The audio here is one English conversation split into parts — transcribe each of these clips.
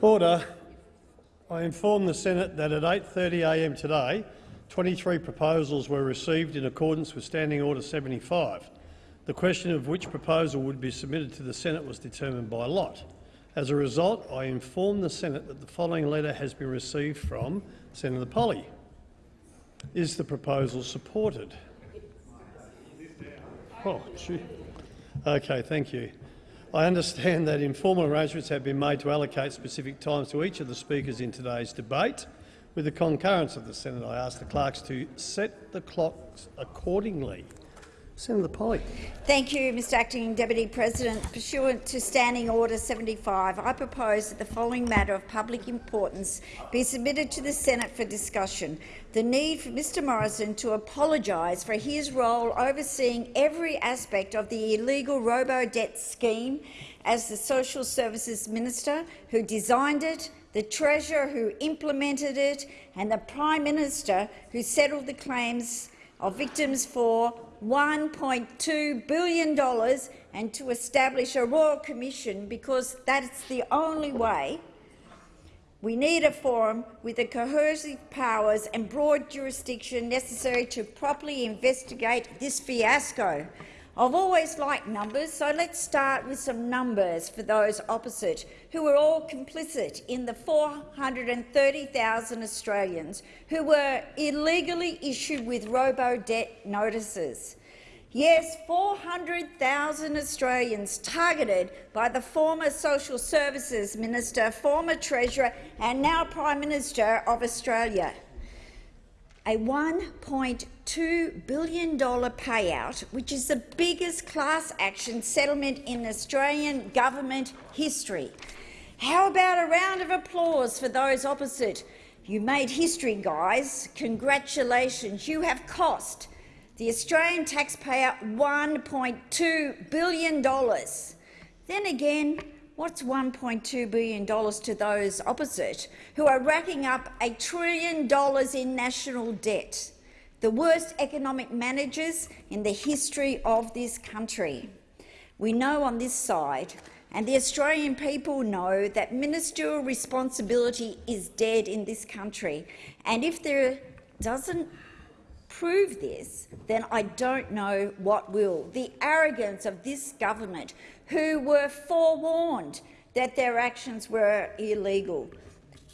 Order. I inform the Senate that at 8.30am today, 23 proposals were received in accordance with Standing Order 75. The question of which proposal would be submitted to the Senate was determined by lot. As a result, I inform the Senate that the following letter has been received from Senator Polley. Is the proposal supported? Oh, gee. Okay, thank you. I understand that informal arrangements have been made to allocate specific times to each of the speakers in today's debate. With the concurrence of the Senate, I ask the clerks to set the clocks accordingly. Senator Polley. Thank you, Mr Acting Deputy President. Pursuant to Standing Order 75, I propose that the following matter of public importance be submitted to the Senate for discussion. The need for Mr Morrison to apologise for his role overseeing every aspect of the illegal robo-debt scheme as the Social Services Minister who designed it, the Treasurer who implemented it and the Prime Minister who settled the claims of victims for $1.2 billion and to establish a royal commission because that's the only way we need a forum with the coercive powers and broad jurisdiction necessary to properly investigate this fiasco. I've always liked numbers, so let's start with some numbers for those opposite, who were all complicit in the 430,000 Australians who were illegally issued with robo-debt notices. Yes, 400,000 Australians targeted by the former Social Services Minister, former Treasurer and now Prime Minister of Australia a $1.2 billion payout, which is the biggest class action settlement in Australian government history. How about a round of applause for those opposite? You made history, guys. Congratulations. You have cost the Australian taxpayer $1.2 billion. Then again, What's $1.2 billion to those opposite, who are racking up a trillion dollars in national debt, the worst economic managers in the history of this country? We know on this side, and the Australian people know, that ministerial responsibility is dead in this country. And if there doesn't prove this, then I don't know what will. The arrogance of this government, who were forewarned that their actions were illegal.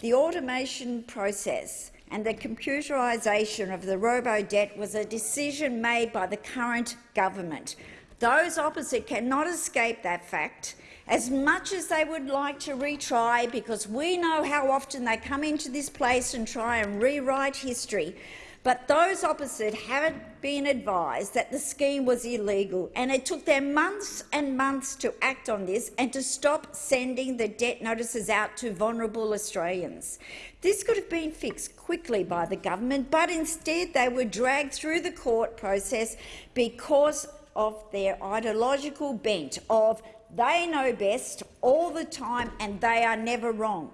The automation process and the computerisation of the robo-debt was a decision made by the current government. Those opposite cannot escape that fact, as much as they would like to retry, because we know how often they come into this place and try and rewrite history. But those opposite had been advised that the scheme was illegal, and it took them months and months to act on this and to stop sending the debt notices out to vulnerable Australians. This could have been fixed quickly by the government, but instead they were dragged through the court process because of their ideological bent of they know best all the time and they are never wrong.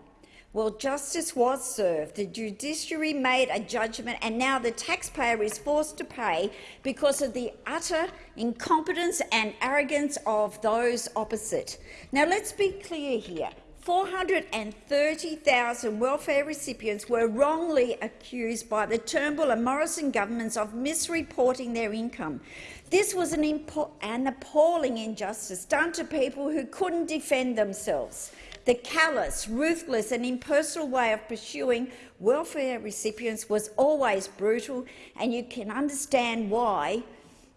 Well, justice was served. The judiciary made a judgment, and now the taxpayer is forced to pay because of the utter incompetence and arrogance of those opposite. Now, let's be clear here. 430,000 welfare recipients were wrongly accused by the Turnbull and Morrison governments of misreporting their income. This was an, an appalling injustice done to people who couldn't defend themselves. The callous, ruthless and impersonal way of pursuing welfare recipients was always brutal, and you can understand why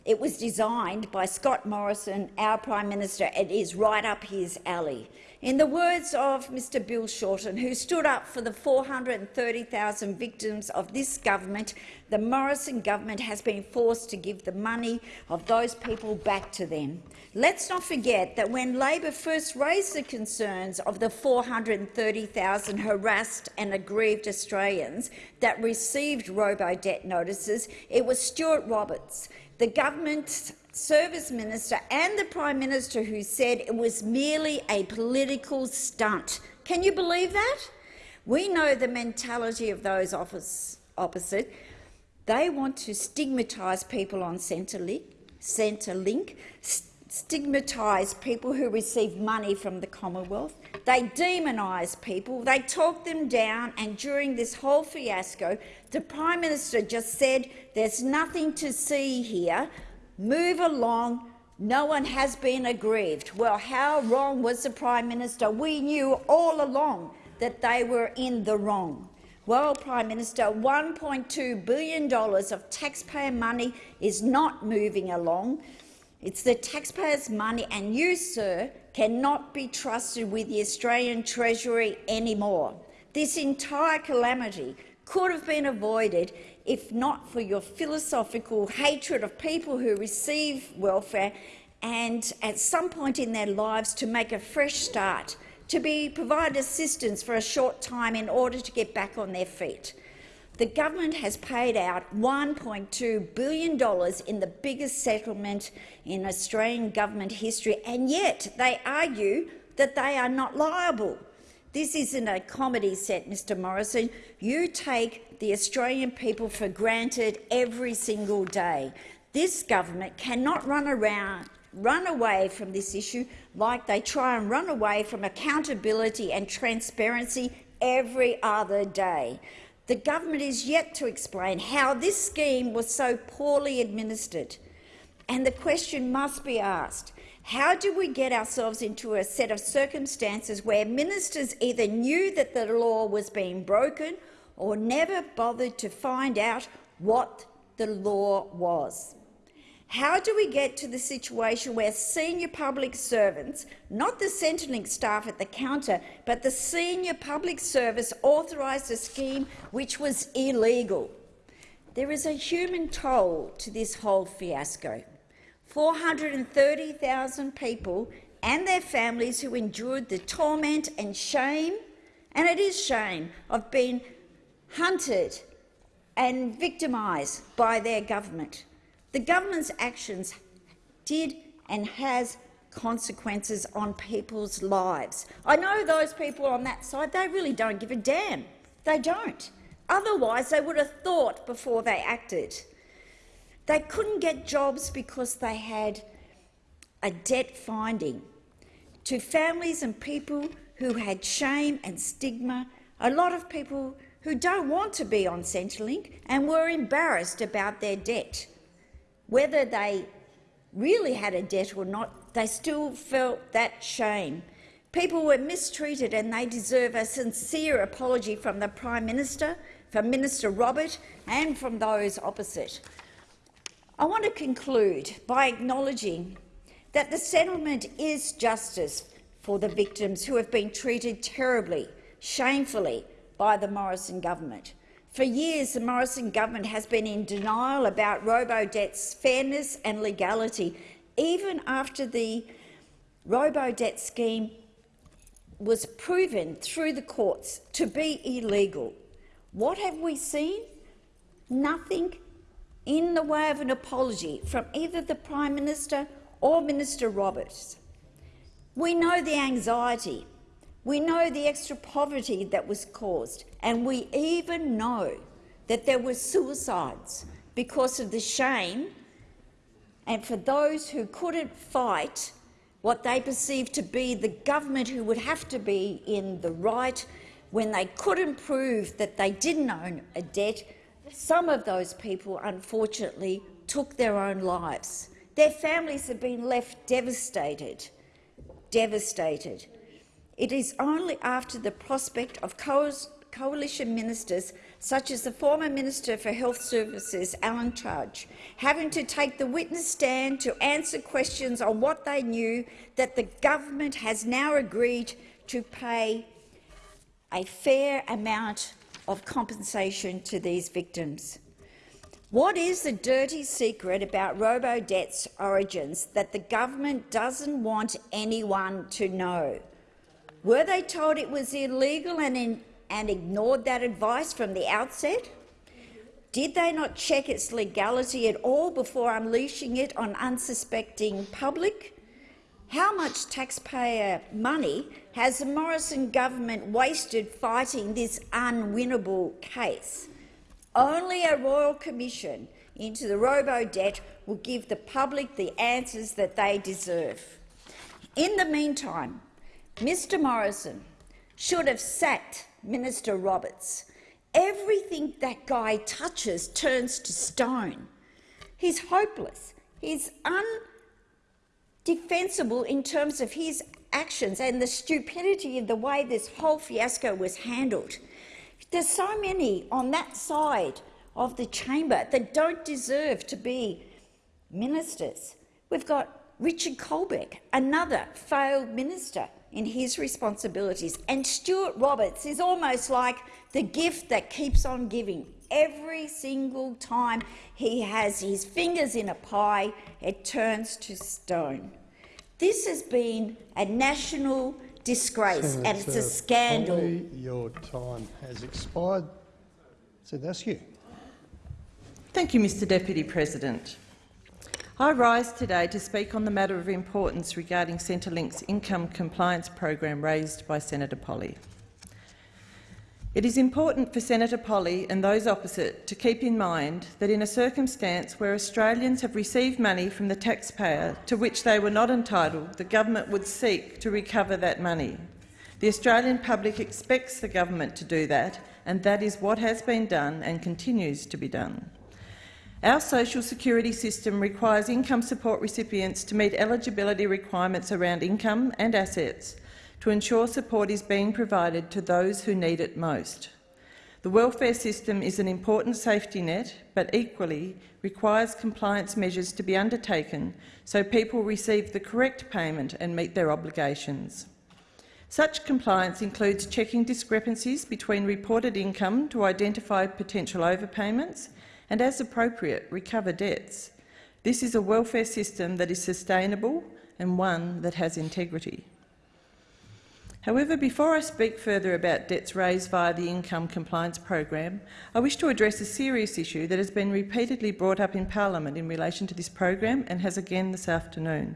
it was designed by Scott Morrison, our Prime Minister. It is right up his alley. In the words of Mr Bill Shorten, who stood up for the 430,000 victims of this government, the Morrison government has been forced to give the money of those people back to them. Let's not forget that when Labor first raised the concerns of the 430,000 harassed and aggrieved Australians that received robo-debt notices, it was Stuart Roberts, the government's service minister and the Prime Minister who said it was merely a political stunt. Can you believe that? We know the mentality of those opposite. They want to stigmatise people on Centrelink, Centrelink stigmatise people who receive money from the Commonwealth. They demonise people, they talk them down, and during this whole fiasco, the Prime Minister just said, there's nothing to see here, move along, no one has been aggrieved. Well, how wrong was the Prime Minister? We knew all along that they were in the wrong. Well, Prime Minister, $1.2 billion of taxpayer money is not moving along. It's the taxpayers' money, and you, sir, cannot be trusted with the Australian Treasury anymore. This entire calamity could have been avoided if not for your philosophical hatred of people who receive welfare and, at some point in their lives, to make a fresh start, to be provided assistance for a short time in order to get back on their feet. The government has paid out $1.2 billion in the biggest settlement in Australian government history, and yet they argue that they are not liable. This isn't a comedy set, Mr Morrison. You take the Australian people for granted every single day. This government cannot run around run away from this issue like they try and run away from accountability and transparency every other day. The government is yet to explain how this scheme was so poorly administered. And the question must be asked, how did we get ourselves into a set of circumstances where ministers either knew that the law was being broken or never bothered to find out what the law was? How do we get to the situation where senior public servants, not the Centrelink staff at the counter, but the senior public service authorised a scheme which was illegal? There is a human toll to this whole fiasco. 430,000 people and their families who endured the torment and shame, and it is shame, of being hunted and victimised by their government. The government's actions did and has consequences on people's lives. I know those people on that side, they really don't give a damn. They don't. Otherwise, they would have thought before they acted. They couldn't get jobs because they had a debt finding. To families and people who had shame and stigma, a lot of people who don't want to be on Centrelink and were embarrassed about their debt. Whether they really had a debt or not, they still felt that shame. People were mistreated and they deserve a sincere apology from the Prime Minister, from Minister Robert and from those opposite. I want to conclude by acknowledging that the settlement is justice for the victims who have been treated terribly, shamefully by the Morrison government. For years, the Morrison government has been in denial about robo-debt's fairness and legality, even after the robo-debt scheme was proven through the courts to be illegal. What have we seen? Nothing in the way of an apology from either the Prime Minister or Minister Roberts. We know the anxiety. We know the extra poverty that was caused, and we even know that there were suicides because of the shame. And for those who couldn't fight what they perceived to be the government who would have to be in the right when they couldn't prove that they didn't own a debt, some of those people unfortunately took their own lives. Their families have been left devastated, devastated. It is only after the prospect of co coalition ministers, such as the former Minister for Health Services, Alan Tudge, having to take the witness stand to answer questions on what they knew, that the government has now agreed to pay a fair amount of compensation to these victims. What is the dirty secret about robo-debt's origins that the government doesn't want anyone to know? Were they told it was illegal and, in, and ignored that advice from the outset? Did they not check its legality at all before unleashing it on unsuspecting public? How much taxpayer money has the Morrison government wasted fighting this unwinnable case? Only a royal commission into the robo-debt will give the public the answers that they deserve. In the meantime, Mr Morrison should have sacked Minister Roberts. Everything that guy touches turns to stone. He's hopeless. He's undefensible in terms of his actions and the stupidity of the way this whole fiasco was handled. There's so many on that side of the chamber that don't deserve to be ministers. We've got Richard Colbeck, another failed minister in his responsibilities. And Stuart Roberts is almost like the gift that keeps on giving. Every single time he has his fingers in a pie, it turns to stone. This has been a national disgrace Senator and it's a scandal. Polley, your time has expired. So that's you. Thank you, Mr Deputy President. I rise today to speak on the matter of importance regarding Centrelink's income compliance program raised by Senator Polley. It is important for Senator Polley and those opposite to keep in mind that in a circumstance where Australians have received money from the taxpayer to which they were not entitled, the government would seek to recover that money. The Australian public expects the government to do that, and that is what has been done and continues to be done. Our social security system requires income support recipients to meet eligibility requirements around income and assets, to ensure support is being provided to those who need it most. The welfare system is an important safety net, but equally requires compliance measures to be undertaken so people receive the correct payment and meet their obligations. Such compliance includes checking discrepancies between reported income to identify potential overpayments and, as appropriate, recover debts. This is a welfare system that is sustainable and one that has integrity. However, before I speak further about debts raised via the Income Compliance Program, I wish to address a serious issue that has been repeatedly brought up in parliament in relation to this program and has again this afternoon.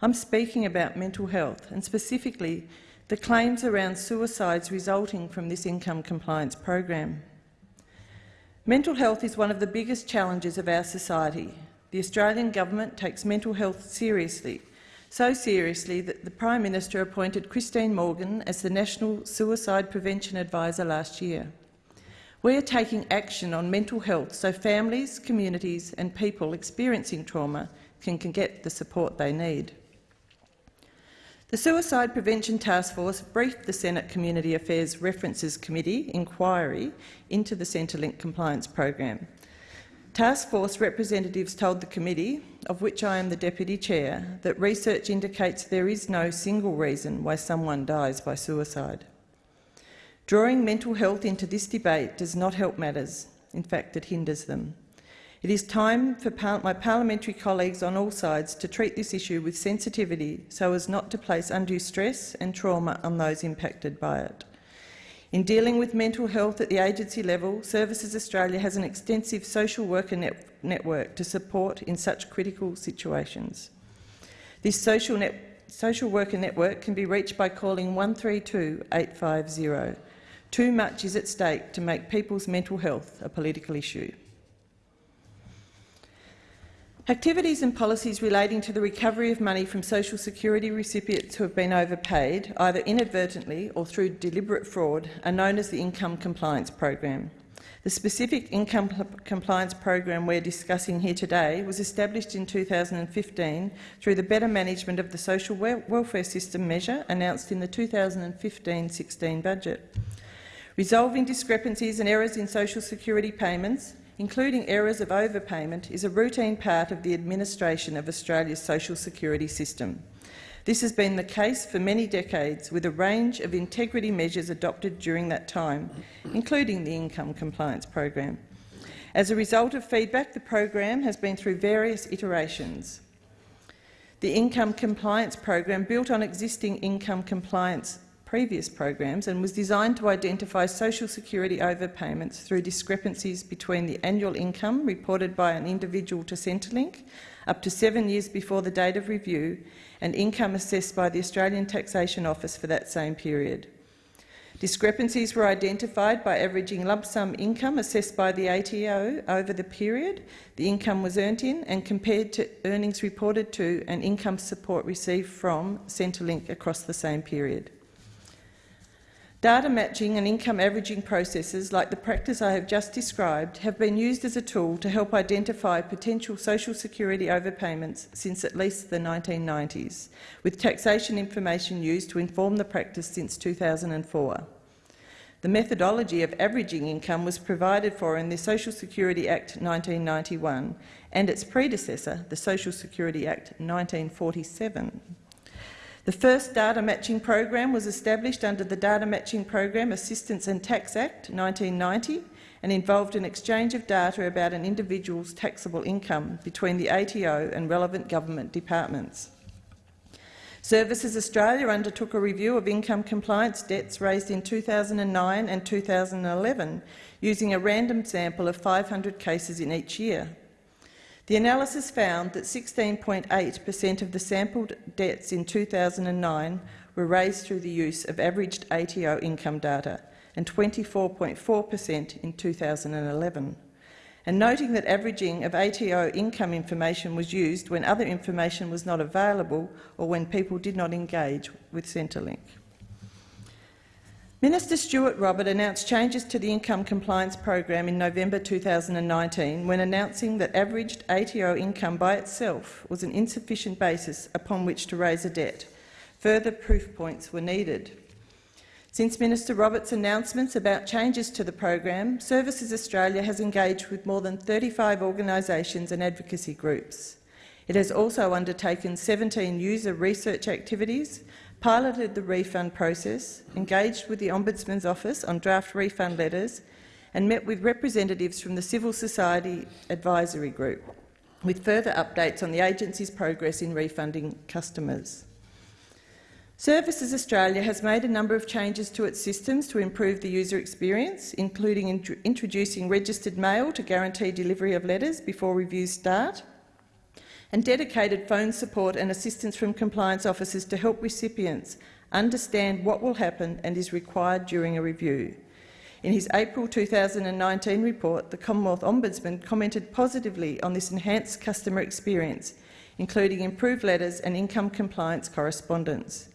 I'm speaking about mental health and specifically the claims around suicides resulting from this income compliance program. Mental health is one of the biggest challenges of our society. The Australian government takes mental health seriously so seriously that the Prime Minister appointed Christine Morgan as the National Suicide Prevention Advisor last year. We are taking action on mental health so families, communities and people experiencing trauma can, can get the support they need. The Suicide Prevention Task Force briefed the Senate Community Affairs References Committee inquiry into the Centrelink compliance program. Task Force representatives told the committee, of which I am the deputy chair, that research indicates there is no single reason why someone dies by suicide. Drawing mental health into this debate does not help matters. In fact, it hinders them. It is time for par my parliamentary colleagues on all sides to treat this issue with sensitivity so as not to place undue stress and trauma on those impacted by it. In dealing with mental health at the agency level, Services Australia has an extensive social worker net network to support in such critical situations. This social, net social worker network can be reached by calling 132 850. Too much is at stake to make people's mental health a political issue. Activities and policies relating to the recovery of money from social security recipients who have been overpaid, either inadvertently or through deliberate fraud, are known as the Income Compliance Program. The specific income compliance program we're discussing here today was established in 2015 through the Better Management of the Social Welfare System measure announced in the 2015-16 budget. Resolving discrepancies and errors in social security payments including errors of overpayment, is a routine part of the administration of Australia's social security system. This has been the case for many decades, with a range of integrity measures adopted during that time, including the Income Compliance Program. As a result of feedback, the program has been through various iterations. The Income Compliance Program built on existing income compliance previous programs and was designed to identify social security overpayments through discrepancies between the annual income reported by an individual to Centrelink up to seven years before the date of review and income assessed by the Australian Taxation Office for that same period. Discrepancies were identified by averaging lump sum income assessed by the ATO over the period the income was earned in and compared to earnings reported to and income support received from Centrelink across the same period. Data matching and income averaging processes, like the practice I have just described, have been used as a tool to help identify potential social security overpayments since at least the 1990s, with taxation information used to inform the practice since 2004. The methodology of averaging income was provided for in the Social Security Act 1991 and its predecessor, the Social Security Act 1947. The first data matching program was established under the Data Matching Program Assistance and Tax Act 1990 and involved an exchange of data about an individual's taxable income between the ATO and relevant government departments. Services Australia undertook a review of income compliance debts raised in 2009 and 2011 using a random sample of 500 cases in each year. The analysis found that 16.8 per cent of the sampled debts in 2009 were raised through the use of averaged ATO income data and 24.4 per cent in 2011. And noting that averaging of ATO income information was used when other information was not available or when people did not engage with Centrelink. Minister Stuart Robert announced changes to the income compliance program in November 2019 when announcing that averaged ATO income by itself was an insufficient basis upon which to raise a debt. Further proof points were needed. Since Minister Roberts' announcements about changes to the program, Services Australia has engaged with more than 35 organisations and advocacy groups. It has also undertaken 17 user research activities piloted the refund process, engaged with the Ombudsman's Office on draft refund letters and met with representatives from the Civil Society Advisory Group, with further updates on the agency's progress in refunding customers. Services Australia has made a number of changes to its systems to improve the user experience, including int introducing registered mail to guarantee delivery of letters before reviews start, and dedicated phone support and assistance from compliance officers to help recipients understand what will happen and is required during a review. In his April 2019 report, the Commonwealth Ombudsman commented positively on this enhanced customer experience, including improved letters and income compliance correspondence.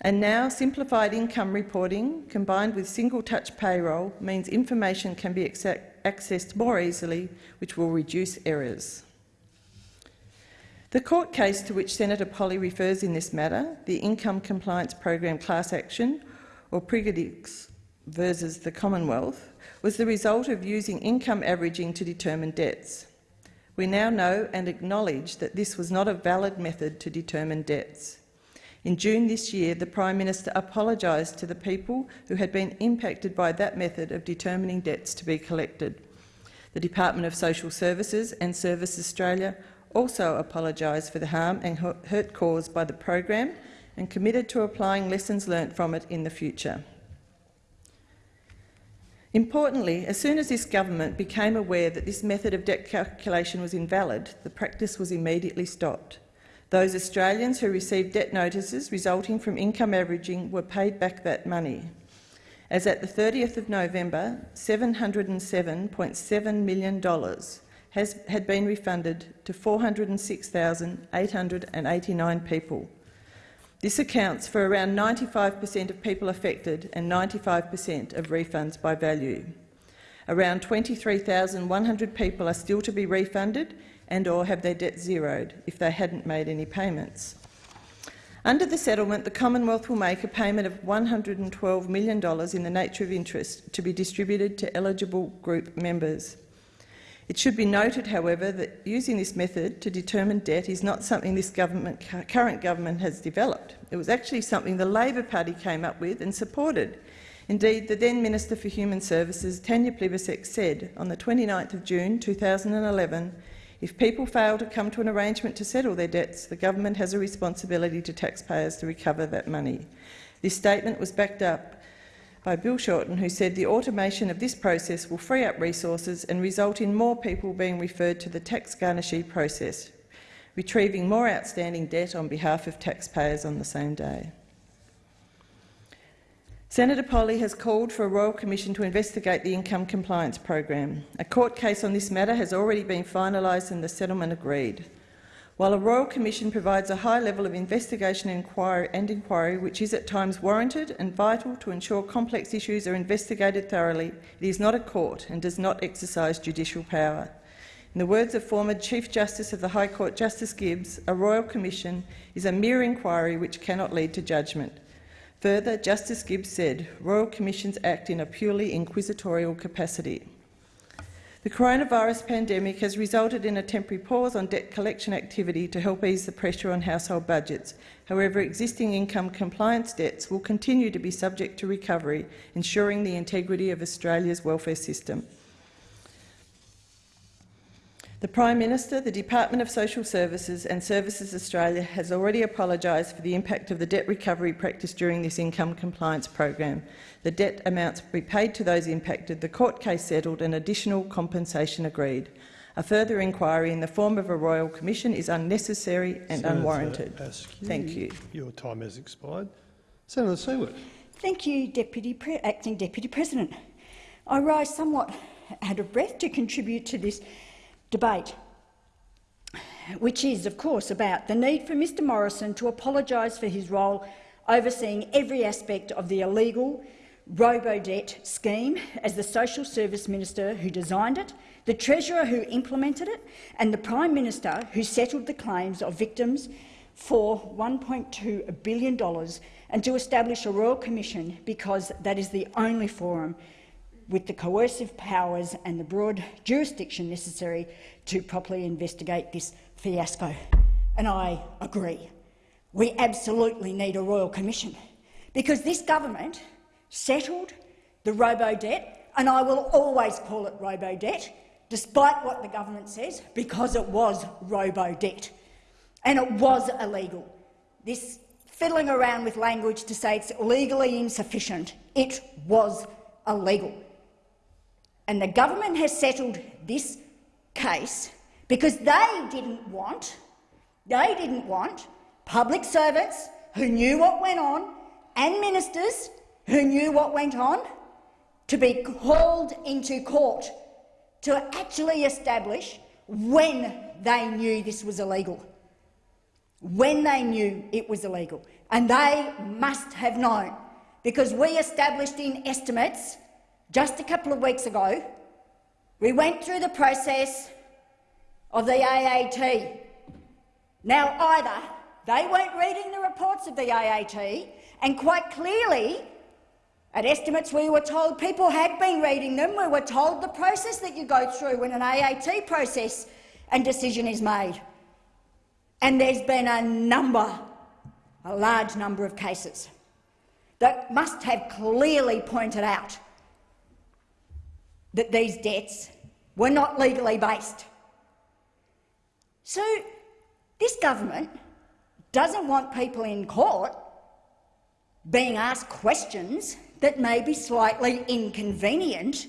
And now, simplified income reporting combined with single-touch payroll means information can be accessed more easily, which will reduce errors. The court case to which Senator Polley refers in this matter, the Income Compliance Program class action, or Prygodicz versus the Commonwealth, was the result of using income averaging to determine debts. We now know and acknowledge that this was not a valid method to determine debts. In June this year, the Prime Minister apologised to the people who had been impacted by that method of determining debts to be collected. The Department of Social Services and Service Australia also apologised for the harm and hurt caused by the program and committed to applying lessons learnt from it in the future. Importantly, as soon as this government became aware that this method of debt calculation was invalid, the practice was immediately stopped. Those Australians who received debt notices resulting from income averaging were paid back that money. As at the 30th of November, $707.7 million has, had been refunded to 406,889 people. This accounts for around 95 per cent of people affected and 95 per cent of refunds by value. Around 23,100 people are still to be refunded and or have their debt zeroed if they hadn't made any payments. Under the settlement, the Commonwealth will make a payment of $112 million in the nature of interest to be distributed to eligible group members. It should be noted, however, that using this method to determine debt is not something this government, current government has developed. It was actually something the Labor Party came up with and supported. Indeed, the then Minister for Human Services, Tanya Plibersek, said on the 29th of June 2011, if people fail to come to an arrangement to settle their debts, the government has a responsibility to taxpayers to recover that money. This statement was backed up by Bill Shorten, who said the automation of this process will free up resources and result in more people being referred to the tax garnishee process, retrieving more outstanding debt on behalf of taxpayers on the same day. Senator Polley has called for a Royal Commission to investigate the income compliance program. A court case on this matter has already been finalised and the settlement agreed. While a Royal Commission provides a high level of investigation and inquiry, and inquiry which is at times warranted and vital to ensure complex issues are investigated thoroughly, it is not a court and does not exercise judicial power. In the words of former Chief Justice of the High Court Justice Gibbs, a Royal Commission is a mere inquiry which cannot lead to judgment. Further, Justice Gibbs said, Royal Commissions act in a purely inquisitorial capacity. The coronavirus pandemic has resulted in a temporary pause on debt collection activity to help ease the pressure on household budgets. However, existing income compliance debts will continue to be subject to recovery, ensuring the integrity of Australia's welfare system. The Prime Minister, the Department of Social Services and Services Australia has already apologised for the impact of the debt recovery practice during this income compliance program. The debt amounts be paid to those impacted, the court case settled and additional compensation agreed. A further inquiry in the form of a Royal Commission is unnecessary and Senator unwarranted. Askew, Thank you. Your time has expired. Senator Siewert. Thank you, Deputy Pre Acting Deputy President. I rise somewhat out of breath to contribute to this debate, which is, of course, about the need for Mr Morrison to apologise for his role overseeing every aspect of the illegal robo-debt scheme as the social service minister who designed it, the treasurer who implemented it and the prime minister who settled the claims of victims for $1.2 billion and to establish a royal commission because that is the only forum with the coercive powers and the broad jurisdiction necessary to properly investigate this fiasco. And I agree. We absolutely need a royal commission because this government settled the robo-debt, and I will always call it robo-debt, despite what the government says, because it was robo-debt. And it was illegal. This fiddling around with language to say it's legally insufficient, it was illegal. And the government has settled this case because they didn't want, they didn't want public servants who knew what went on and ministers who knew what went on to be called into court to actually establish when they knew this was illegal. When they knew it was illegal. And they must have known, because we established in estimates just a couple of weeks ago, we went through the process of the AAT. Now, either they weren't reading the reports of the AAT, and quite clearly, at estimates we were told people had been reading them. We were told the process that you go through when an AAT process and decision is made. And there's been a number, a large number of cases that must have clearly pointed out that these debts were not legally based. So this government doesn't want people in court being asked questions that may be slightly inconvenient.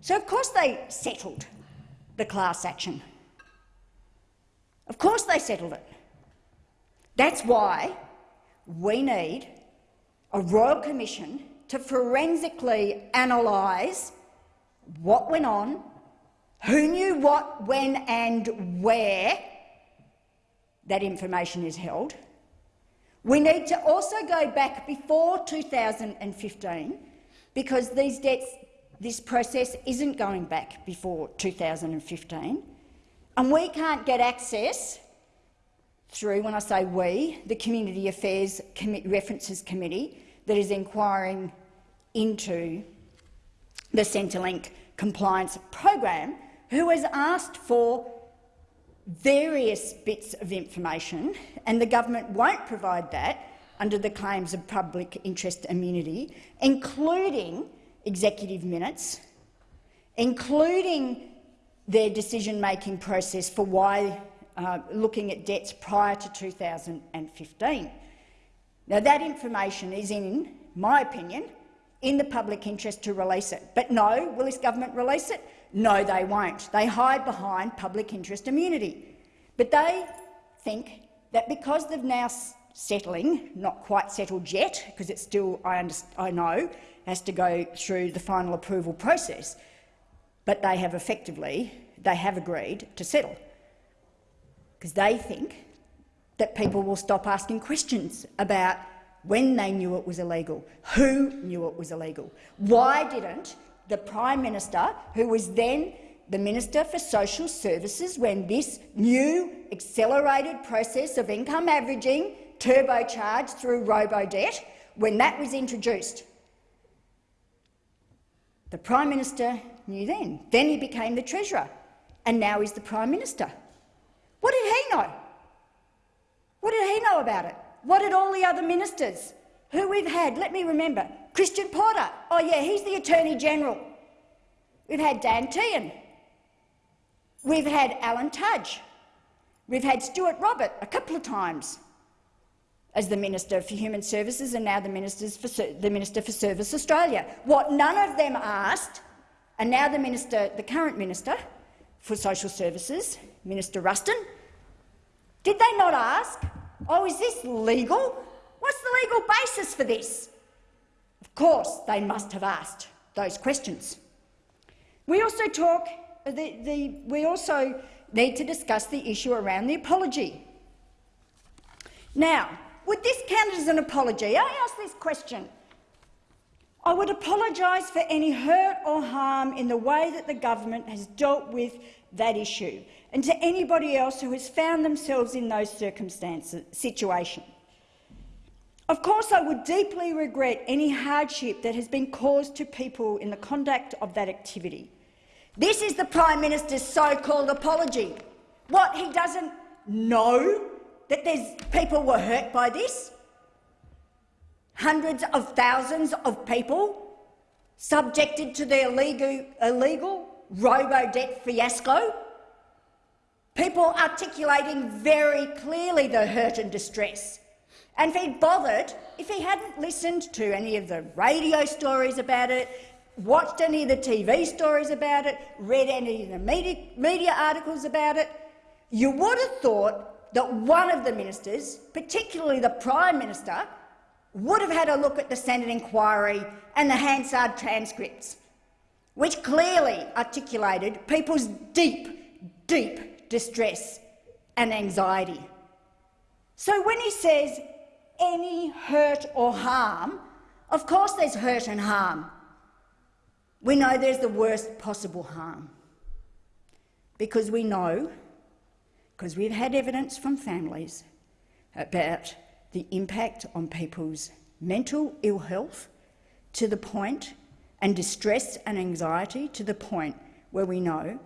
So of course they settled the class action. Of course they settled it. That's why we need a Royal Commission to forensically analyse what went on, who knew what, when and where that information is held. We need to also go back before 2015 because these debts, this process isn't going back before 2015 and we can't get access through, when I say we, the Community Affairs References Committee that is inquiring into the Centrelink compliance program, who has asked for various bits of information, and the government won't provide that under the claims of public interest immunity, including executive minutes, including their decision-making process for why uh, looking at debts prior to 2015. Now, that information is, in my opinion, in the public interest to release it. But no, will this government release it? No, they won't. They hide behind public interest immunity. But they think that because they've now settling, not quite settled yet, because it's still, I, I know, has to go through the final approval process. But they have effectively, they have agreed to settle, because they think that people will stop asking questions about when they knew it was illegal, who knew it was illegal. Why didn't the Prime Minister, who was then the Minister for Social Services when this new accelerated process of income averaging turbocharged through robo-debt, when that was introduced. The Prime Minister knew then. Then he became the Treasurer, and now he's the Prime Minister. What did he know? What did he know about it? What did all the other ministers who we've had? Let me remember. Christian Porter. Oh, yeah, he's the Attorney General. We've had Dan Tehan. We've had Alan Tudge. We've had Stuart Robert a couple of times as the Minister for Human Services and now the, the Minister for Service Australia. What none of them asked, and now the, minister, the current Minister for Social Services, Minister Ruston, did they not ask, oh, is this legal? What's the legal basis for this? Of course, they must have asked those questions. We also talk uh, the, the, we also need to discuss the issue around the apology. Now, would this count as an apology? I ask this question. I would apologise for any hurt or harm in the way that the government has dealt with that issue, and to anybody else who has found themselves in those circumstances, situation. Of course, I would deeply regret any hardship that has been caused to people in the conduct of that activity. This is the Prime Minister's so-called apology. What, he doesn't know that there's people were hurt by this? Hundreds of thousands of people subjected to the illegal, illegal robo-debt fiasco? People articulating very clearly the hurt and distress. And if he'd bothered, if he hadn't listened to any of the radio stories about it, watched any of the TV stories about it, read any of the media, media articles about it, you would have thought that one of the ministers, particularly the Prime Minister, would have had a look at the Senate inquiry and the Hansard transcripts, which clearly articulated people's deep, deep distress and anxiety. So when he says any hurt or harm, of course there's hurt and harm. We know there's the worst possible harm because we know, because we've had evidence from families about the impact on people's mental ill health to the point and distress and anxiety to the point where we know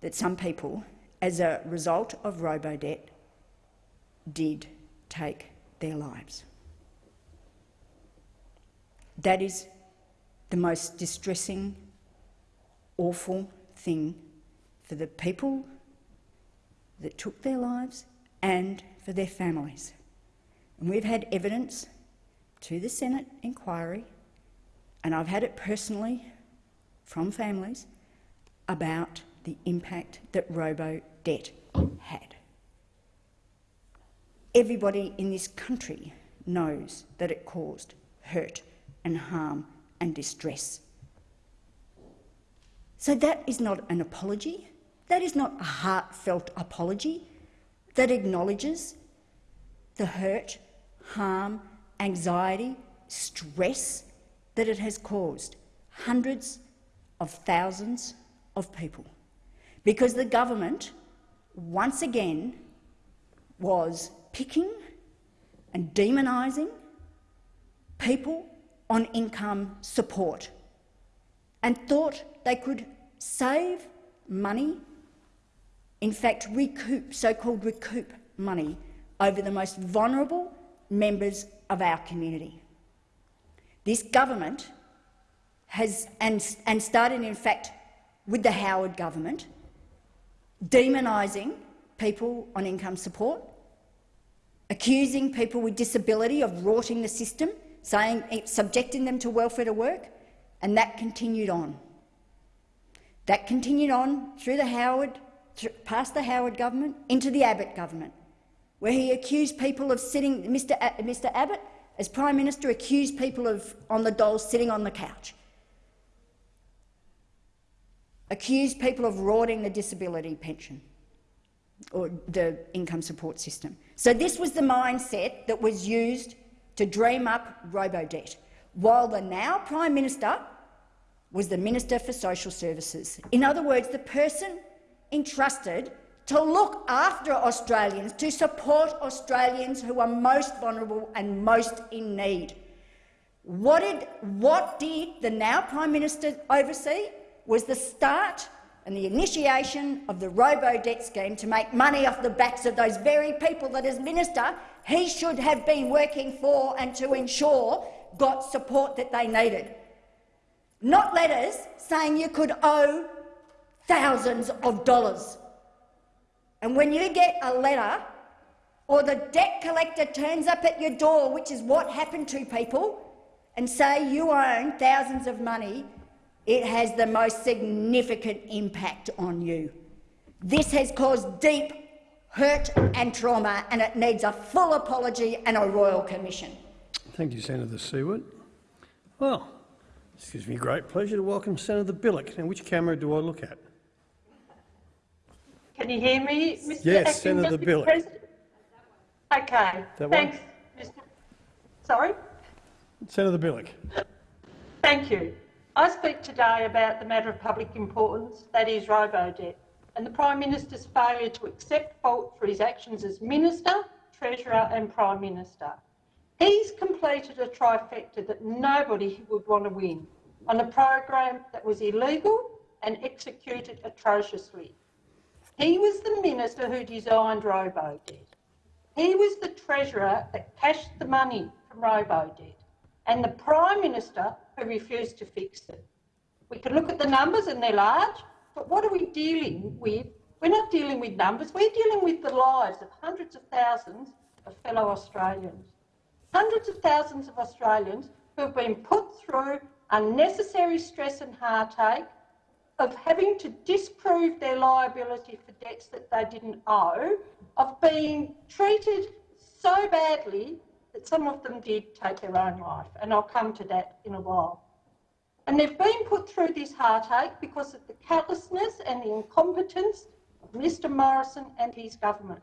that some people, as a result of robo-debt, did take their lives. That is the most distressing, awful thing for the people that took their lives and for their families. And we've had evidence to the Senate inquiry, and I've had it personally from families, about the impact that robo-debt had. Everybody in this country knows that it caused hurt and harm and distress. So that is not an apology. That is not a heartfelt apology that acknowledges the hurt, harm, anxiety, stress that it has caused hundreds of thousands of people. Because the government, once again, was picking and demonising people on income support and thought they could save money, in fact recoup, so-called recoup money over the most vulnerable members of our community. This government has, and, and started in fact with the Howard government, demonising people on income support, accusing people with disability of rorting the system, saying, eh, subjecting them to welfare to work, and that continued on. That continued on through the Howard, through, past the Howard government, into the Abbott government, where he accused people of sitting, Mr. Mr. Abbott, as Prime Minister, accused people of on the dole sitting on the couch, accused people of rorting the disability pension or the income support system. So this was the mindset that was used to dream up robo-debt, while the now Prime Minister was the Minister for Social Services. In other words, the person entrusted to look after Australians, to support Australians who are most vulnerable and most in need. What did, what did the now Prime Minister oversee? Was the start and the initiation of the robo-debt scheme to make money off the backs of those very people that, as minister, he should have been working for and to ensure got support that they needed. Not letters saying you could owe thousands of dollars. And when you get a letter or the debt collector turns up at your door, which is what happened to people, and say you own thousands of money, it has the most significant impact on you. This has caused deep hurt and trauma, and it needs a full apology and a royal commission. Thank you, Senator Siewert. Well, this gives me great pleasure to welcome Senator Bilyk. Now, which camera do I look at? Can you hear me, Mr Yes, Acting Senator Deputy Bilyk. President? Okay, That one? thanks. Mr. Sorry? Senator Bilyk. Thank you. I speak today about the matter of public importance, that is robo-debt, and the Prime Minister's failure to accept fault for his actions as Minister, Treasurer and Prime Minister. He's completed a trifecta that nobody would want to win on a program that was illegal and executed atrociously. He was the minister who designed robo-debt. He was the treasurer that cashed the money from robo-debt and the Prime Minister who refuse to fix it. We can look at the numbers and they're large, but what are we dealing with? We're not dealing with numbers, we're dealing with the lives of hundreds of thousands of fellow Australians. Hundreds of thousands of Australians who have been put through unnecessary stress and heartache of having to disprove their liability for debts that they didn't owe, of being treated so badly that some of them did take their own life, and I'll come to that in a while. And they've been put through this heartache because of the callousness and the incompetence of Mr Morrison and his government.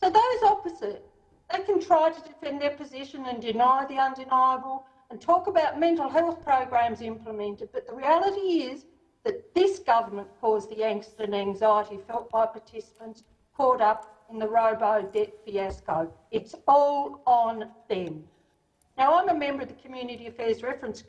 So those opposite, they can try to defend their position and deny the undeniable and talk about mental health programs implemented, but the reality is that this government caused the angst and anxiety felt by participants caught up in the robo-debt fiasco. It's all on them. Now, I'm a member of the Community Affairs Reference,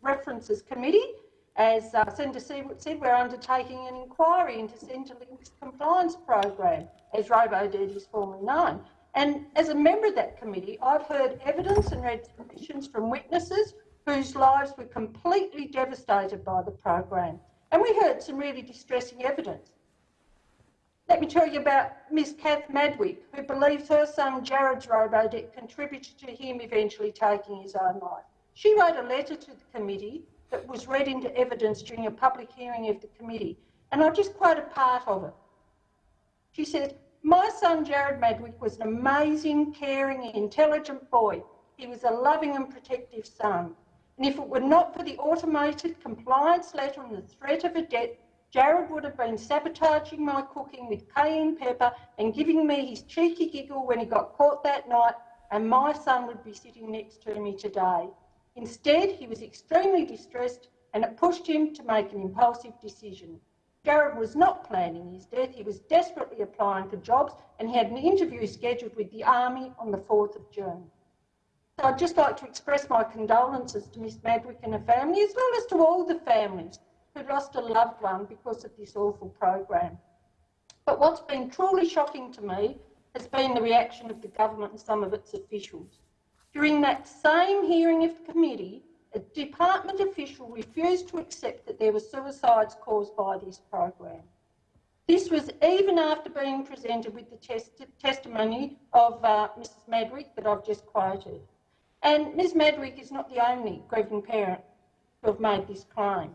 References Committee. As uh, Senator Siewert said, we're undertaking an inquiry into Centrelink's compliance program, as robo-debt is formally known. And as a member of that committee, I've heard evidence and read submissions from witnesses whose lives were completely devastated by the program. And we heard some really distressing evidence. Let me tell you about Miss Kath Madgwick, who believes her son Jared's robo-debt contributed to him eventually taking his own life. She wrote a letter to the committee that was read into evidence during a public hearing of the committee, and I'll just quote a part of it. She said, my son Jared Madgwick was an amazing, caring, intelligent boy. He was a loving and protective son. And if it were not for the automated compliance letter and the threat of a debt, Jared would have been sabotaging my cooking with cayenne pepper and giving me his cheeky giggle when he got caught that night, and my son would be sitting next to me today. Instead, he was extremely distressed and it pushed him to make an impulsive decision. Jared was not planning his death, he was desperately applying for jobs and he had an interview scheduled with the Army on the 4th of June. So I'd just like to express my condolences to Miss Madgwick and her family, as well as to all the families who lost a loved one because of this awful program. But what's been truly shocking to me has been the reaction of the government and some of its officials. During that same hearing of the committee, a department official refused to accept that there were suicides caused by this program. This was even after being presented with the test testimony of uh, Mrs Madgwick that I've just quoted. And Ms Madgwick is not the only grieving parent who have made this claim.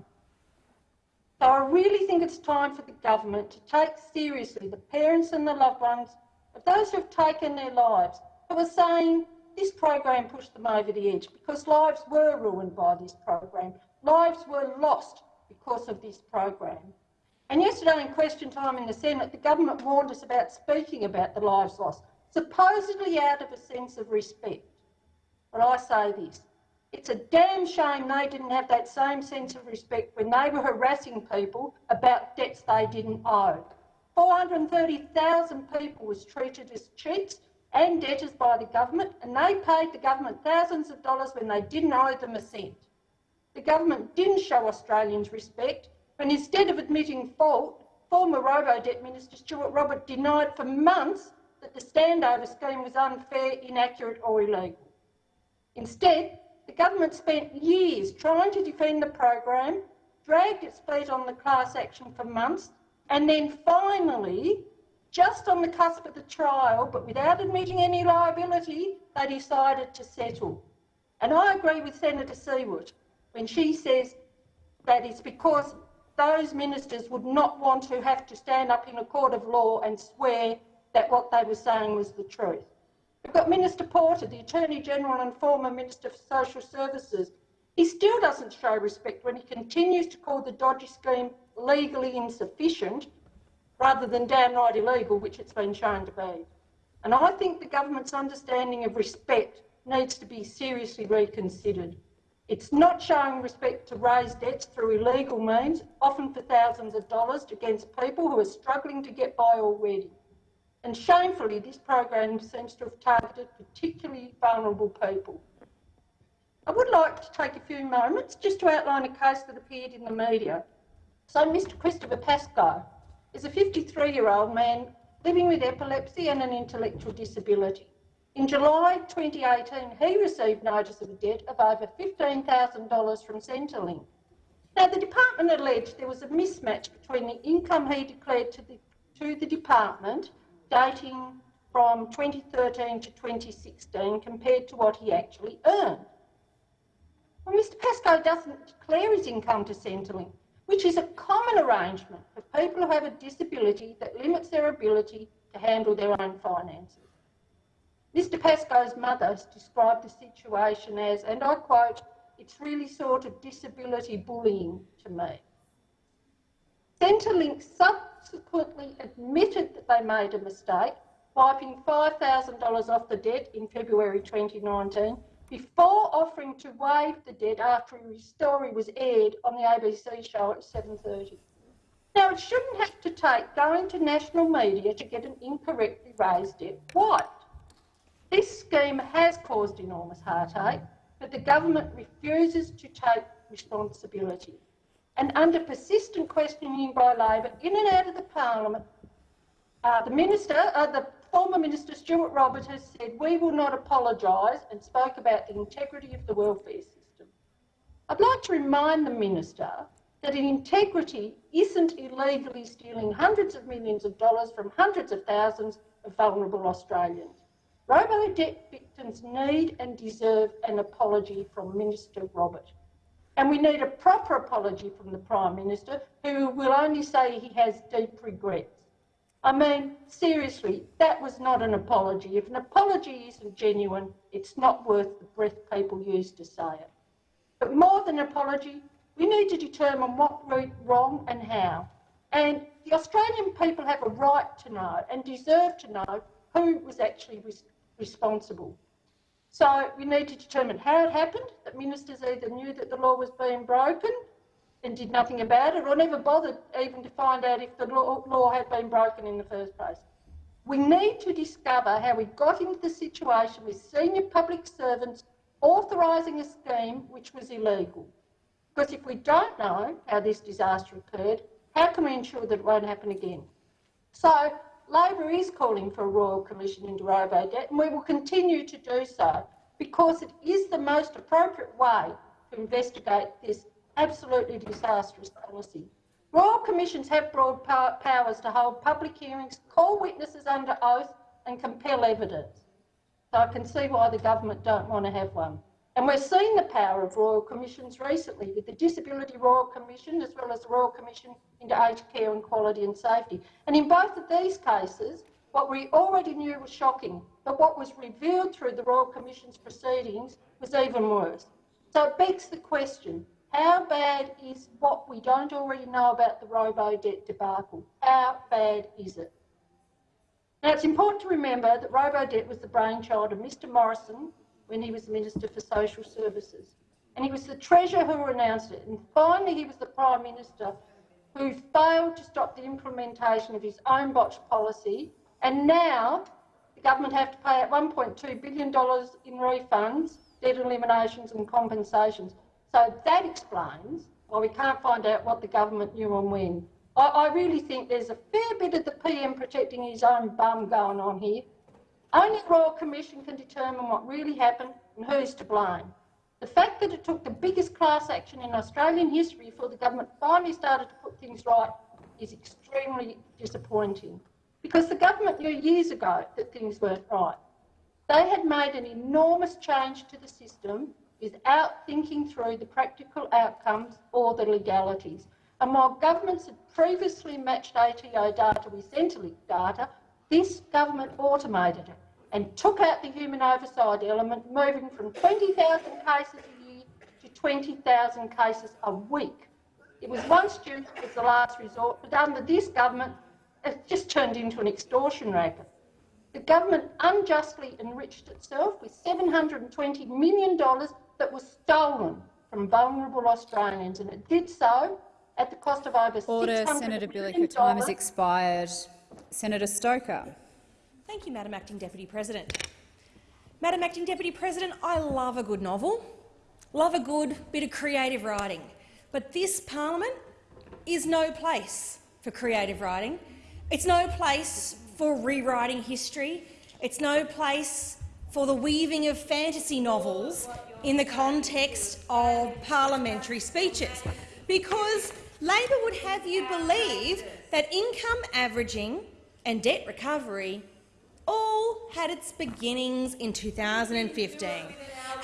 So I really think it's time for the government to take seriously the parents and the loved ones of those who have taken their lives, who are saying this program pushed them over the edge because lives were ruined by this program. Lives were lost because of this program. And yesterday in question time in the Senate, the government warned us about speaking about the lives lost, supposedly out of a sense of respect. But I say this, it's a damn shame they didn't have that same sense of respect when they were harassing people about debts they didn't owe. 430,000 people was treated as cheats and debtors by the government, and they paid the government thousands of dollars when they didn't owe them a cent. The government didn't show Australians respect when instead of admitting fault, former Robo-Debt Minister Stuart Robert denied for months that the standover scheme was unfair, inaccurate or illegal. Instead, the government spent years trying to defend the program, dragged its feet on the class action for months, and then finally, just on the cusp of the trial, but without admitting any liability, they decided to settle. And I agree with Senator Siewert when she says that it's because those ministers would not want to have to stand up in a court of law and swear that what they were saying was the truth. We've got Minister Porter, the Attorney General and former Minister for Social Services. He still doesn't show respect when he continues to call the dodgy scheme legally insufficient rather than downright illegal, which it's been shown to be. And I think the government's understanding of respect needs to be seriously reconsidered. It's not showing respect to raise debts through illegal means, often for thousands of dollars, against people who are struggling to get by already. And shamefully, this program seems to have targeted particularly vulnerable people. I would like to take a few moments just to outline a case that appeared in the media. So Mr Christopher Pascoe is a 53-year-old man living with epilepsy and an intellectual disability. In July 2018, he received notice of a debt of over $15,000 from Centrelink. Now, the department alleged there was a mismatch between the income he declared to the, to the department dating from 2013 to 2016 compared to what he actually earned. Well, Mr Pascoe doesn't declare his income to Centrelink, which is a common arrangement for people who have a disability that limits their ability to handle their own finances. Mr Pascoe's mother described the situation as, and I quote, it's really sort of disability bullying to me. Centrelink subsequently admitted that they made a mistake, wiping $5,000 off the debt in February 2019 before offering to waive the debt after his story was aired on the ABC show at 7.30. Now, it shouldn't have to take going to national media to get an incorrectly raised debt wiped. This scheme has caused enormous heartache, but the government refuses to take responsibility and under persistent questioning by Labor in and out of the parliament, uh, the minister, uh, the former minister Stuart Robert has said we will not apologise and spoke about the integrity of the welfare system. I'd like to remind the minister that integrity isn't illegally stealing hundreds of millions of dollars from hundreds of thousands of vulnerable Australians. Robo debt victims need and deserve an apology from Minister Robert. And we need a proper apology from the Prime Minister, who will only say he has deep regrets. I mean, seriously, that was not an apology. If an apology isn't genuine, it's not worth the breath people use to say it. But more than an apology, we need to determine what went wrong and how. And the Australian people have a right to know and deserve to know who was actually res responsible. So we need to determine how it happened, that ministers either knew that the law was being broken and did nothing about it, or never bothered even to find out if the law, had been broken in the first place. We need to discover how we got into the situation with senior public servants authorising a scheme which was illegal. Because if we don't know how this disaster occurred, how can we ensure that it won't happen again? So Labor is calling for a Royal Commission into robo-debt and we will continue to do so because it is the most appropriate way to investigate this absolutely disastrous policy. Royal Commissions have broad powers to hold public hearings, call witnesses under oath and compel evidence. So I can see why the government don't want to have one. And we're seeing the power of Royal Commissions recently with the Disability Royal Commission as well as the Royal Commission into Aged Care and Quality and Safety. And in both of these cases, What we already knew was shocking, but what was revealed through the Royal Commission's proceedings was even worse. So it begs the question, how bad is what we don't already know about the robo-debt debacle? How bad is it? Now, it's important to remember that robo-debt was the brainchild of Mr Morrison when he was the Minister for Social Services. And he was the Treasurer who announced it. And finally, he was the Prime Minister who failed to stop the implementation of his own botched policy. And now the government have to pay out $1.2 billion in refunds, debt eliminations and compensations. So that explains why we can't find out what the government knew and when. I, I really think there's a fair bit of the PM protecting his own bum going on here. Only the Royal Commission can determine what really happened and who's to blame. The fact that it took the biggest class action in Australian history before the government finally started to put things right is extremely disappointing because the government knew years ago that things weren't right. They had made an enormous change to the system without thinking through the practical outcomes or the legalities. And while governments had previously matched ATO data with Centrelink data, this government automated it and took out the human oversight element, moving from 20,000 cases a year to 20,000 cases a week. It was once due as the last resort, but under this government, it's just turned into an extortion racket. The government unjustly enriched itself with $720 million that was stolen from vulnerable Australians, and it did so at the cost of over Order, $600 Senator Bilyk. Your time has expired. Senator Stoker. Thank you, Madam Acting Deputy President. Madam Acting Deputy President, I love a good novel, love a good bit of creative writing, but this parliament is no place for creative writing. It's no place for rewriting history. It's no place for the weaving of fantasy novels in the context of parliamentary speeches, because Labor would have you believe that income averaging and debt recovery all had its beginnings in 2015.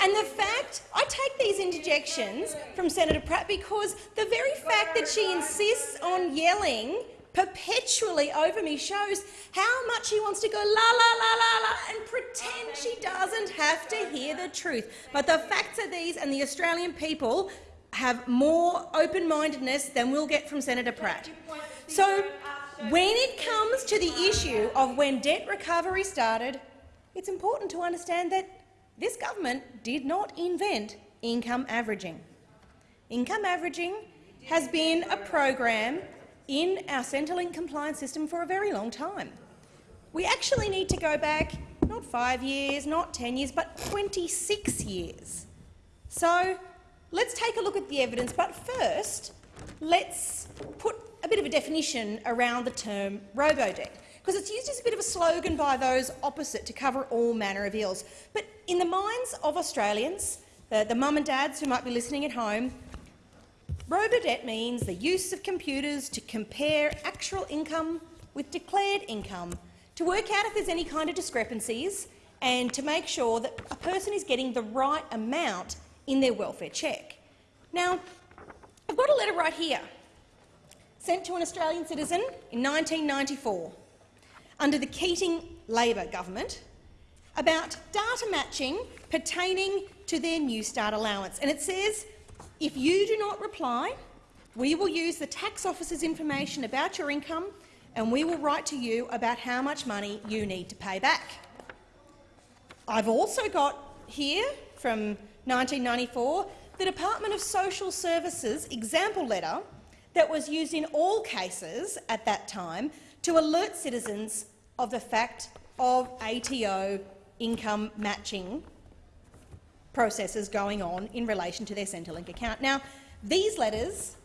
And the fact, I take these interjections from Senator Pratt because the very fact that she insists on yelling perpetually over me shows how much she wants to go la la la la la and pretend she doesn't have to hear the truth. But the facts are these, and the Australian people have more open-mindedness than we'll get from Senator Pratt. So when it comes to the issue of when debt recovery started, it's important to understand that this government did not invent income averaging. Income averaging has been a program in our Centrelink compliance system for a very long time. We actually need to go back not five years, not 10 years, but 26 years. So let's take a look at the evidence, but first let's put a bit of a definition around the term robo-debt, because it's used as a bit of a slogan by those opposite to cover all manner of ills. But in the minds of Australians, the, the mum and dads who might be listening at home, robo-debt means the use of computers to compare actual income with declared income, to work out if there's any kind of discrepancies and to make sure that a person is getting the right amount in their welfare check. Now, I've got a letter right here, sent to an Australian citizen in 1994 under the Keating Labor government about data matching pertaining to their New Start allowance. And it says, if you do not reply, we will use the tax office's information about your income and we will write to you about how much money you need to pay back. I've also got here from 1994 the Department of Social Services example letter that was used in all cases at that time to alert citizens of the fact of ATO income matching processes going on in relation to their Centrelink account. Now, these letters,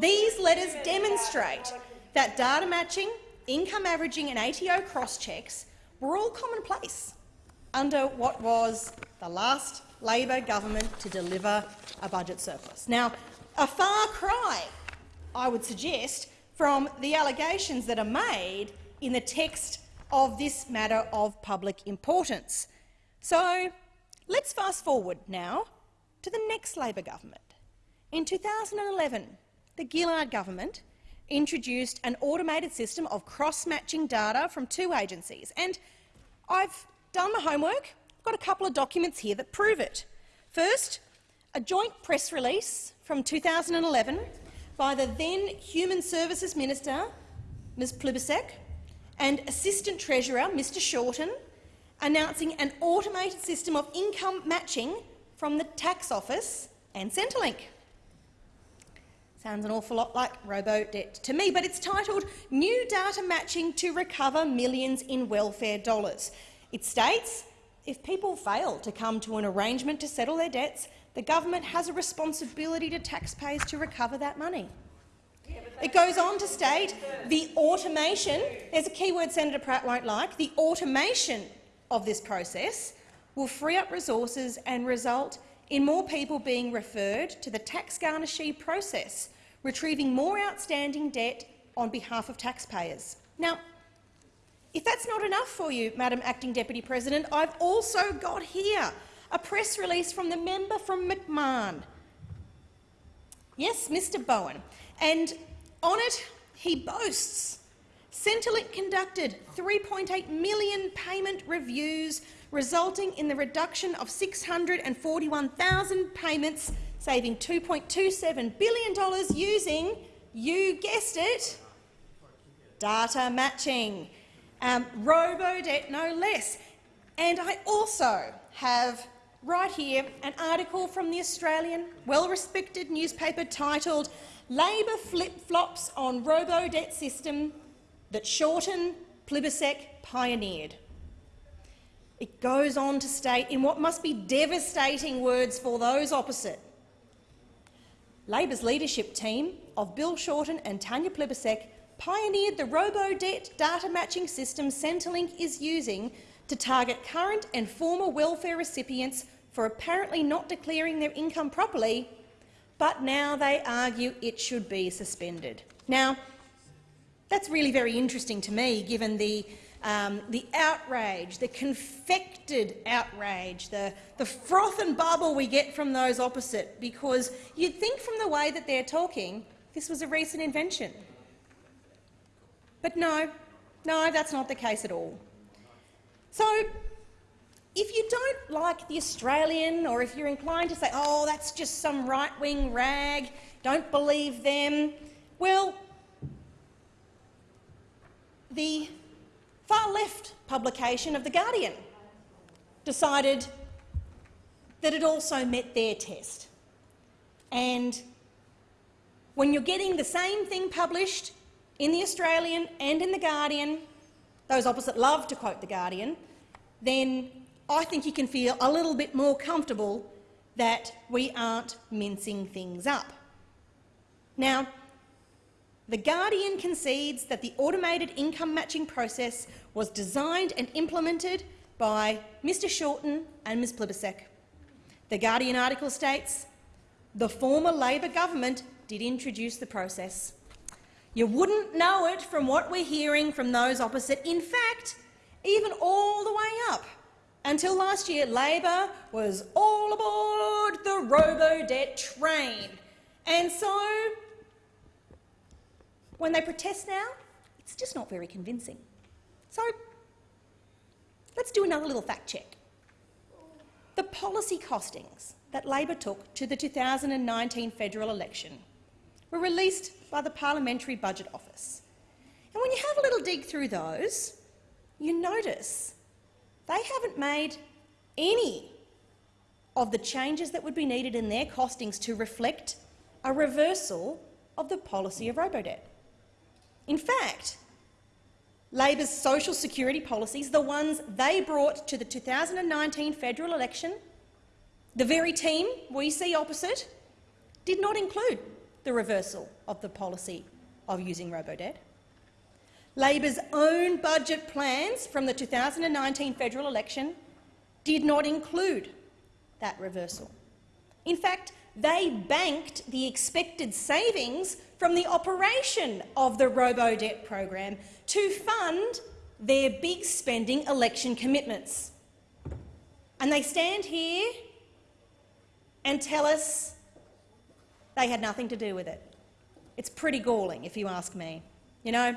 these letters demonstrate that data matching, income averaging and ATO cross-checks were all commonplace under what was the last Labor government to deliver a budget surplus. Now, a far cry, I would suggest, from the allegations that are made in the text of this matter of public importance. So let's fast forward now to the next Labor government. In 2011, the Gillard government introduced an automated system of cross-matching data from two agencies. And I've done my homework. I've got a couple of documents here that prove it. First, a joint press release from 2011 by the then Human Services Minister, Ms Plibersek, and Assistant Treasurer, Mr Shorten, announcing an automated system of income matching from the Tax Office and Centrelink. Sounds an awful lot like robo-debt to me, but it's titled New Data Matching to Recover Millions in Welfare Dollars. It states, if people fail to come to an arrangement to settle their debts, the government has a responsibility to taxpayers to recover that money. It goes on to state the automation, there's a keyword Senator Pratt won't like, the automation of this process will free up resources and result in more people being referred to the tax garnishee process, retrieving more outstanding debt on behalf of taxpayers. Now, if that's not enough for you, Madam Acting Deputy President, I've also got here a press release from the member from McMahon. Yes, Mr Bowen. And on it, he boasts Centrelink conducted 3.8 million payment reviews resulting in the reduction of 641,000 payments, saving $2.27 billion using, you guessed it, data matching, um, robo-debt no less. And I also have right here an article from the Australian well-respected newspaper titled Labor flip-flops on robo-debt system that Shorten Plibersek pioneered. It goes on to state in what must be devastating words for those opposite. Labor's leadership team of Bill Shorten and Tanya Plibersek pioneered the robo-debt data matching system Centrelink is using to target current and former welfare recipients for apparently not declaring their income properly, but now they argue it should be suspended. Now, that's really very interesting to me, given the um, the outrage, the confected outrage, the, the froth and bubble we get from those opposite, because you'd think from the way that they're talking this was a recent invention. But no, no, that's not the case at all. So if you don't like the Australian, or if you're inclined to say, oh, that's just some right-wing rag, don't believe them, well, the far-left publication of The Guardian decided that it also met their test. And when you're getting the same thing published in The Australian and in The Guardian, those opposite love to quote The Guardian, then I think you can feel a little bit more comfortable that we aren't mincing things up. Now, The Guardian concedes that the automated income matching process was designed and implemented by Mr Shorten and Ms Plibersek. The Guardian article states, the former Labor government did introduce the process. You wouldn't know it from what we're hearing from those opposite. In fact, even all the way up until last year, Labor was all aboard the robo-debt train. And so, when they protest now, it's just not very convincing. So let's do another little fact check. The policy costings that Labor took to the 2019 federal election were released by the Parliamentary Budget Office. And when you have a little dig through those, you notice they haven't made any of the changes that would be needed in their costings to reflect a reversal of the policy of robo-debt. In fact, Labor's social security policies, the ones they brought to the 2019 federal election, the very team we see opposite, did not include the reversal of the policy of using robo-debt. Labor's own budget plans from the 2019 federal election did not include that reversal. In fact, they banked the expected savings from the operation of the robo-debt program to fund their big spending election commitments. And they stand here and tell us they had nothing to do with it. It's pretty galling, if you ask me. You know,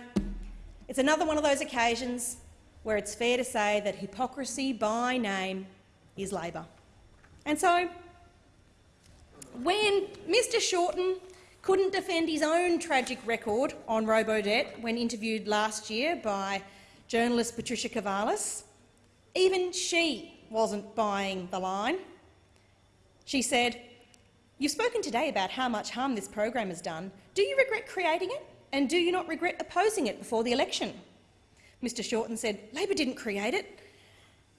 it's another one of those occasions where it's fair to say that hypocrisy by name is Labor. And so, when Mr Shorten couldn't defend his own tragic record on robo-debt when interviewed last year by journalist Patricia Karvelas, even she wasn't buying the line. She said, You've spoken today about how much harm this program has done. Do you regret creating it, and do you not regret opposing it before the election? Mr Shorten said, Labor didn't create it.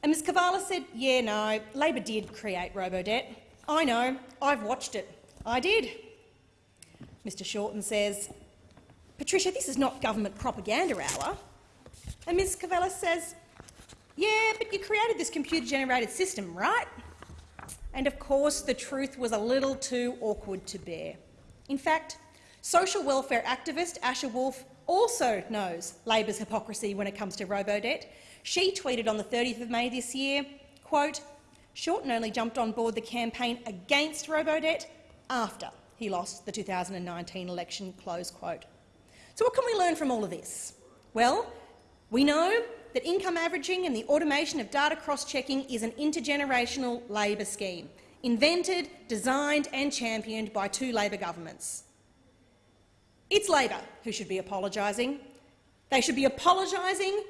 And Ms Karvelas said, yeah, no, Labor did create robo-debt. I know, I've watched it. I did. Mr Shorten says, Patricia, this is not government propaganda hour. And Ms Karvelas says, yeah, but you created this computer-generated system, right? And of course, the truth was a little too awkward to bear. In fact, social welfare activist Asher Wolf also knows Labor's hypocrisy when it comes to robo-debt. She tweeted on the 30th of May this year, quote, Shorten only jumped on board the campaign against robo-debt after he lost the 2019 election, close quote. So what can we learn from all of this? Well, we know that income averaging and the automation of data cross-checking is an intergenerational Labor scheme, invented, designed and championed by two Labor governments. It's Labor who should be apologising. They should be apologising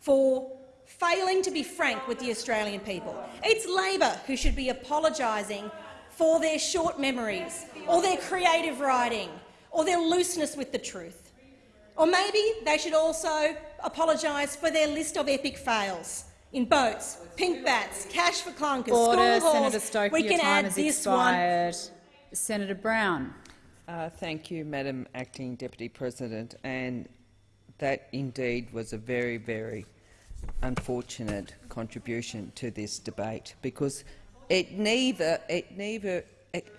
for failing to be frank with the Australian people. It's Labor who should be apologising for their short memories or their creative writing or their looseness with the truth. Or maybe they should also apologise for their list of epic fails in boats, pink bats, cash for clunkers, Order, school halls. Senator Stoker, we can add this expired. Senator Brown. Uh, thank you, Madam Acting Deputy President. And that indeed was a very, very unfortunate contribution to this debate because it neither, it neither, it,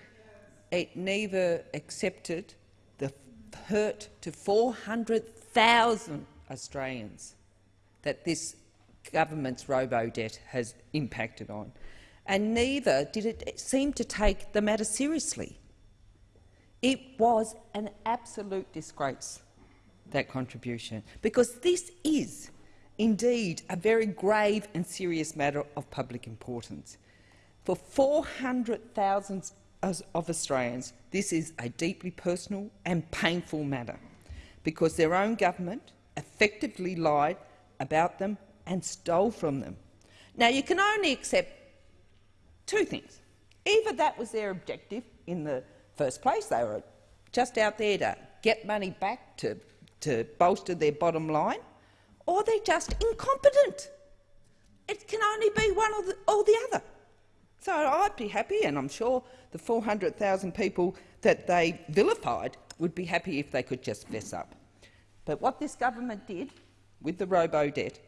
it neither accepted the hurt to 400,000 Australians that this government's robo-debt has impacted on, and neither did it seem to take the matter seriously. It was an absolute disgrace, that contribution, because this is indeed a very grave and serious matter of public importance. For 400,000 of Australians, this is a deeply personal and painful matter, because their own government effectively lied about them and stole from them. Now, you can only accept two things. Either that was their objective in the first place, they were just out there to get money back to, to bolster their bottom line, or they're just incompetent. It can only be one or the, or the other. So I'd be happy, and I'm sure the 400,000 people that they vilified would be happy if they could just fess up. But what this government did with the robo-debt,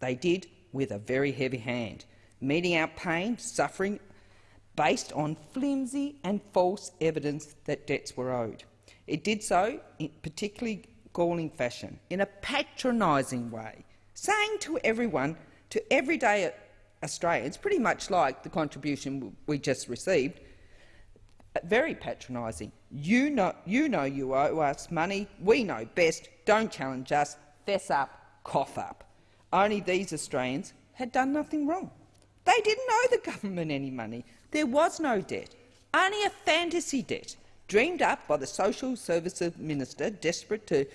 they did with a very heavy hand, meting out pain, suffering, based on flimsy and false evidence that debts were owed. It did so in particularly galling fashion, in a patronising way, saying to everyone, to everyday Australians, pretty much like the contribution we just received, uh, very patronising. You know, you know you owe us money. We know best. Don't challenge us. Fess up. Cough up. Only these Australians had done nothing wrong. They didn't owe the government any money. There was no debt, only a fantasy debt dreamed up by the social services minister, desperate to,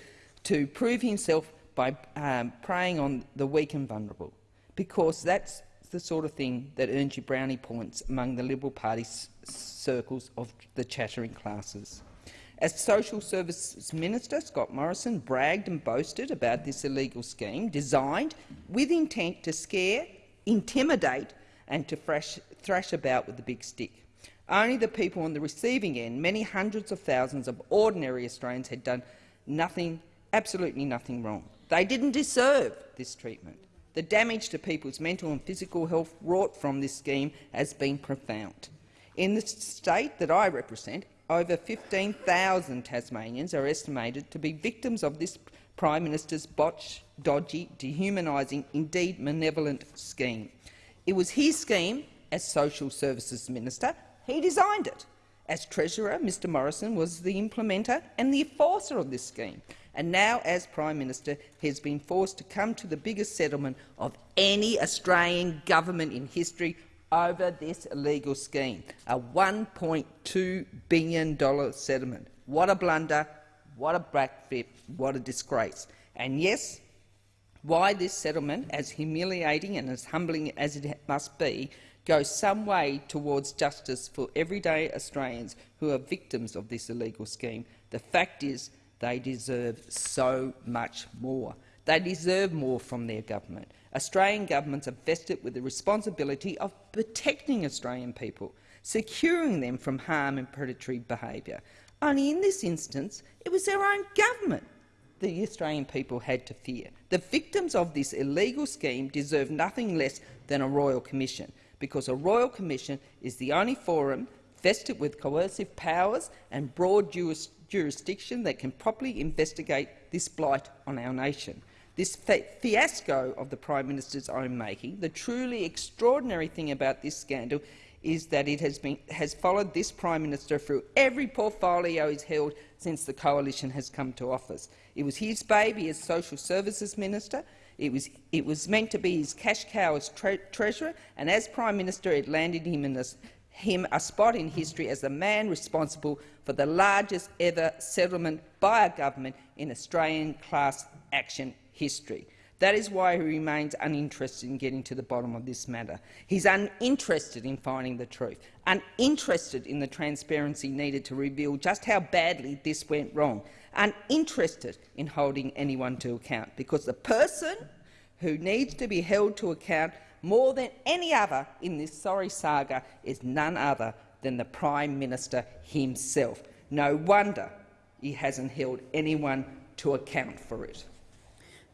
to prove himself by um, preying on the weak and vulnerable, because that's the sort of thing that earns you brownie points among the Liberal Party circles of the chattering classes. As Social Services Minister, Scott Morrison bragged and boasted about this illegal scheme designed with intent to scare, intimidate and to thrash, about with the big stick. Only the people on the receiving end, many hundreds of thousands of ordinary Australians, had done nothing, absolutely nothing wrong. They didn't deserve this treatment. The damage to people's mental and physical health wrought from this scheme has been profound. In the state that I represent, over 15,000 Tasmanians are estimated to be victims of this Prime Minister's botched, dodgy, dehumanising, indeed malevolent scheme. It was his scheme as Social Services Minister. He designed it, As Treasurer, Mr Morrison was the implementer and the enforcer of this scheme, and now, as Prime Minister, he has been forced to come to the biggest settlement of any Australian government in history over this illegal scheme, a $1.2 billion settlement. What a blunder, what a backflip, what a disgrace. And yes, why this settlement, as humiliating and as humbling as it must be, goes some way towards justice for everyday Australians who are victims of this illegal scheme. The fact is they deserve so much more. They deserve more from their government. Australian governments are vested with the responsibility of protecting Australian people, securing them from harm and predatory behaviour. Only in this instance, it was their own government the Australian people had to fear. The victims of this illegal scheme deserve nothing less than a royal commission, because a royal commission is the only forum vested with coercive powers and broad juris jurisdiction that can properly investigate this blight on our nation. This fiasco of the Prime Minister's own making, the truly extraordinary thing about this scandal is that it has, been, has followed this Prime Minister through every portfolio he's held since the coalition has come to office. It was his baby as Social Services Minister. It was, it was meant to be his cash cow as tre Treasurer, and as Prime Minister it landed him, in a, him a spot in history as the man responsible for the largest ever settlement by a government in Australian class action history. That is why he remains uninterested in getting to the bottom of this matter. He's uninterested in finding the truth, uninterested in the transparency needed to reveal just how badly this went wrong, uninterested in holding anyone to account, because the person who needs to be held to account more than any other in this sorry saga is none other than the Prime Minister himself. No wonder he hasn't held anyone to account for it.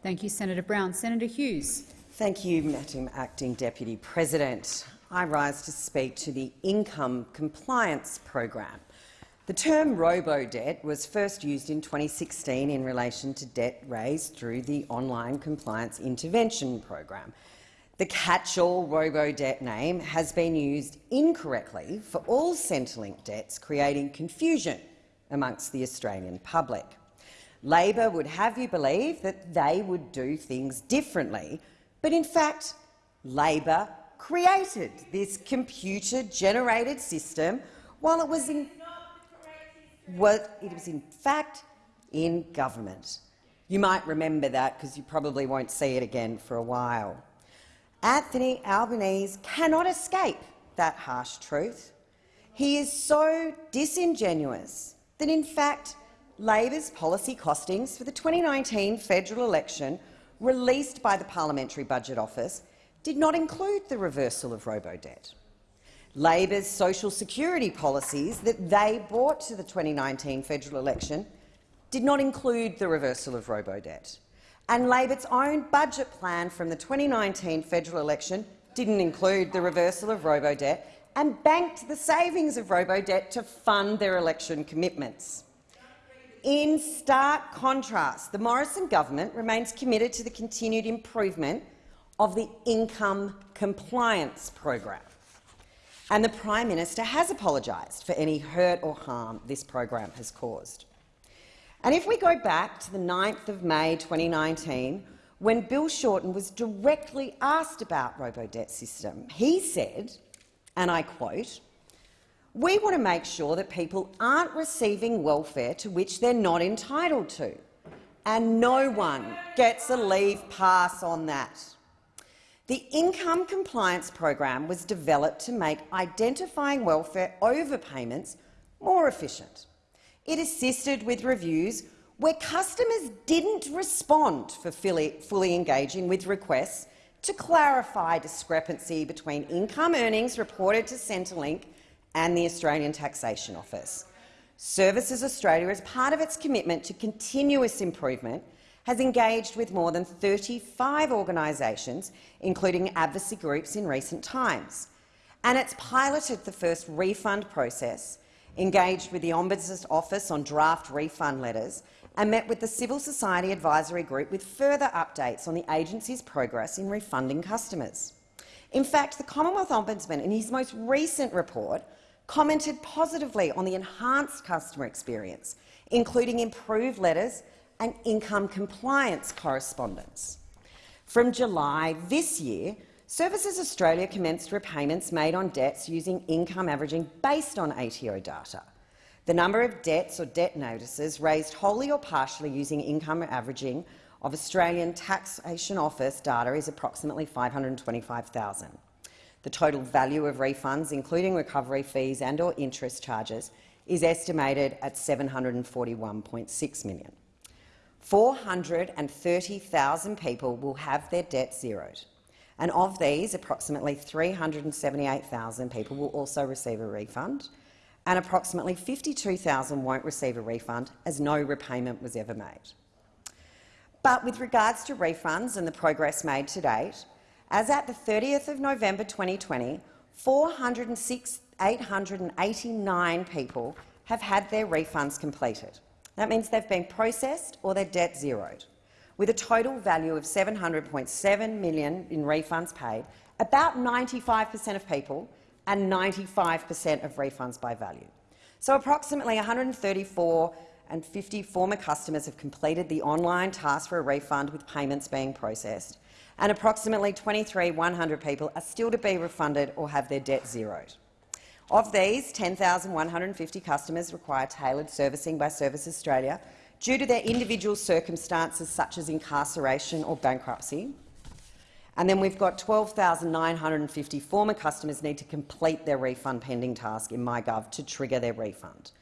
Thank you, Senator Brown. Senator Hughes. Thank you, Madam Acting Deputy President. I rise to speak to the Income Compliance Program. The term robo-debt was first used in 2016 in relation to debt raised through the Online Compliance Intervention Program. The catch-all robo-debt name has been used incorrectly for all Centrelink debts, creating confusion amongst the Australian public. Labor would have you believe that they would do things differently, but in fact, Labor created this computer-generated system while it was in well, it was in fact in government. You might remember that because you probably won't see it again for a while. Anthony Albanese cannot escape that harsh truth. He is so disingenuous that, in fact, Labor's policy costings for the 2019 federal election released by the Parliamentary Budget Office did not include the reversal of robo-debt. Labor's social security policies that they brought to the 2019 federal election did not include the reversal of robo-debt. And Labor's own budget plan from the 2019 federal election didn't include the reversal of robo-debt and banked the savings of robo-debt to fund their election commitments. In stark contrast, the Morrison government remains committed to the continued improvement of the income compliance program. And the Prime Minister has apologised for any hurt or harm this program has caused. And if we go back to the 9th of May 2019, when Bill Shorten was directly asked about robo-debt system, he said, and I quote, we want to make sure that people aren't receiving welfare to which they're not entitled to, and no one gets a leave pass on that. The Income Compliance Program was developed to make identifying welfare overpayments more efficient. It assisted with reviews where customers didn't respond for fully, engaging with requests to clarify discrepancy between income earnings reported to Centrelink and the Australian Taxation Office. Services Australia, as part of its commitment to continuous improvement, has engaged with more than 35 organisations, including advocacy groups, in recent times. And it's piloted the first refund process, engaged with the Ombudsman's Office on draft refund letters, and met with the Civil Society Advisory Group with further updates on the agency's progress in refunding customers. In fact, the Commonwealth Ombudsman, in his most recent report, commented positively on the enhanced customer experience, including improved letters and income compliance correspondence. From July this year, Services Australia commenced repayments made on debts using income averaging based on ATO data. The number of debts or debt notices raised wholly or partially using income averaging of Australian Taxation Office data is approximately 525,000. The total value of refunds, including recovery fees and or interest charges, is estimated at $741.6 million. 430,000 people will have their debt zeroed, and of these, approximately 378,000 people will also receive a refund, and approximately 52,000 won't receive a refund as no repayment was ever made. But with regards to refunds and the progress made to date, as at the 30th of November 2020, 406,889 people have had their refunds completed. That means they've been processed or their debt zeroed. With a total value of 700.7 million in refunds paid, about 95 per cent of people and 95 per cent of refunds by value. So approximately 134 and 50 former customers have completed the online task for a refund with payments being processed, and approximately 23,100 people are still to be refunded or have their debt zeroed. Of these, 10,150 customers require tailored servicing by Service Australia due to their individual circumstances such as incarceration or bankruptcy. And then we've got 12,950 former customers need to complete their refund pending task in MyGov to trigger their refund.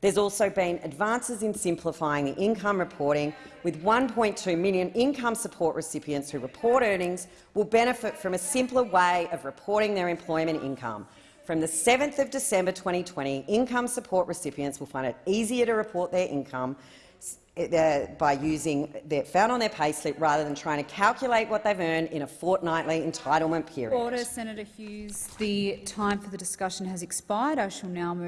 There's also been advances in simplifying the income reporting, with 1.2 million income support recipients who report earnings will benefit from a simpler way of reporting their employment income. From the 7th of December 2020, income support recipients will find it easier to report their income uh, by using their found on their payslip rather than trying to calculate what they've earned in a fortnightly entitlement period. Order, Senator Hughes. The time for the discussion has expired. I shall now move